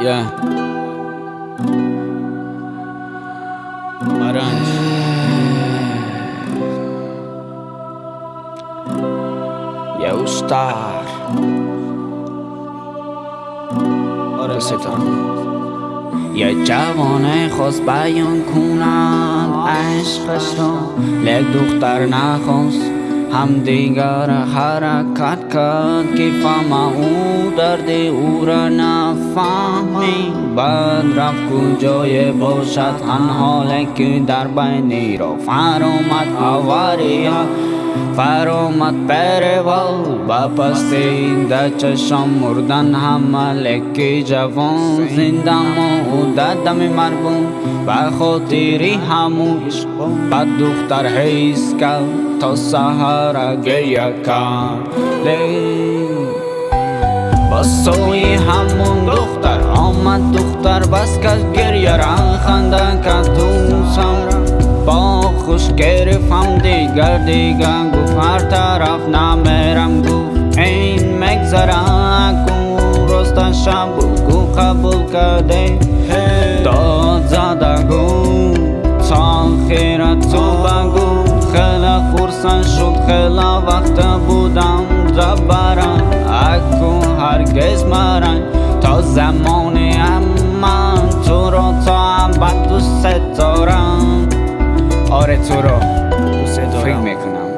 Yeah. Maranj. یه اوستار آره ستان یه جوانه خواست بیان کنند عشقش را لک دختر نخواست ҳамдигара ҳаракат кард ки фаҳма ӯ дарди ӯра нафаҳмӣ бад рафт куҷое бошад ҳан ҳоле ки дар байни роф ҳаромад авария فرامد آوری فرامد پرول با پست این چشم مردن همه لکی جوان زنده ما دم مرگون و خاطری هموش بعد دختر حیث کرد تا سهر گریه کرد با سوی همون دختر آمد دختر بس کرد گریه را خنده گرفتم دیگر دیگر گفت هر طرف نمیرم گفت این مگذره کن رست شب گو قبول کرده داد زده گو تا خیرت تو بگو. خیلی خورسن شد خیلی وقت بودم زبرم اکو هرگز مرن تا زمان من تو رو تا بعد دوست دارم. آره تو رو. فکر می‌کنم.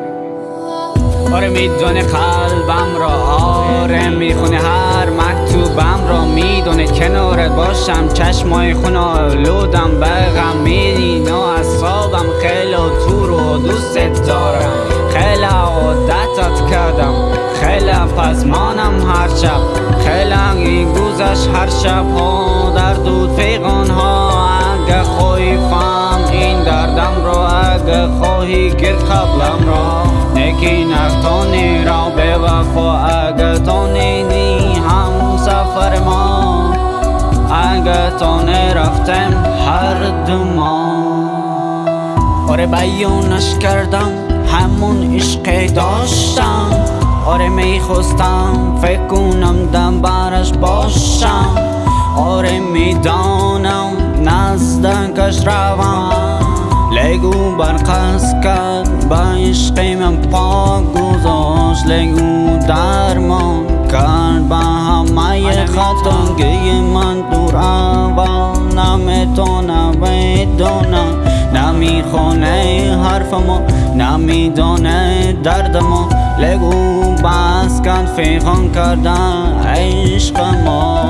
آره می‌دونه قلبم را آره می‌خونه هر مکتوبم را. می‌دونه کنارت باشم چشمای خونا لودم بغم میدین و اصابم خیلی تو رو دوست دارم. خیلی عادتت کردم خیلی پس مانم هر شب. خیلی گذشت هر شب ها در دود پیغان ها اگه خوی خواهی که قبلم را نکی نختانی را به وفا اگه تو نیدی هم سفر ما. اگه تو نرفتم هر دو ما آره بیانش کردم همون عشق داشتم. آره می‌خواستم فکر کنم دم برش باشم. آره می‌دانم نزدکش روم. لگو برقص کرد با عشق من پاک گذاشت. لگو درمان کرد با همه خطاگی من دور اول. نمی‌تونه بدونه نمی‌خونه حرف ما نمیدانه درد ما لگو بس کرد فیغان کردن عشق ما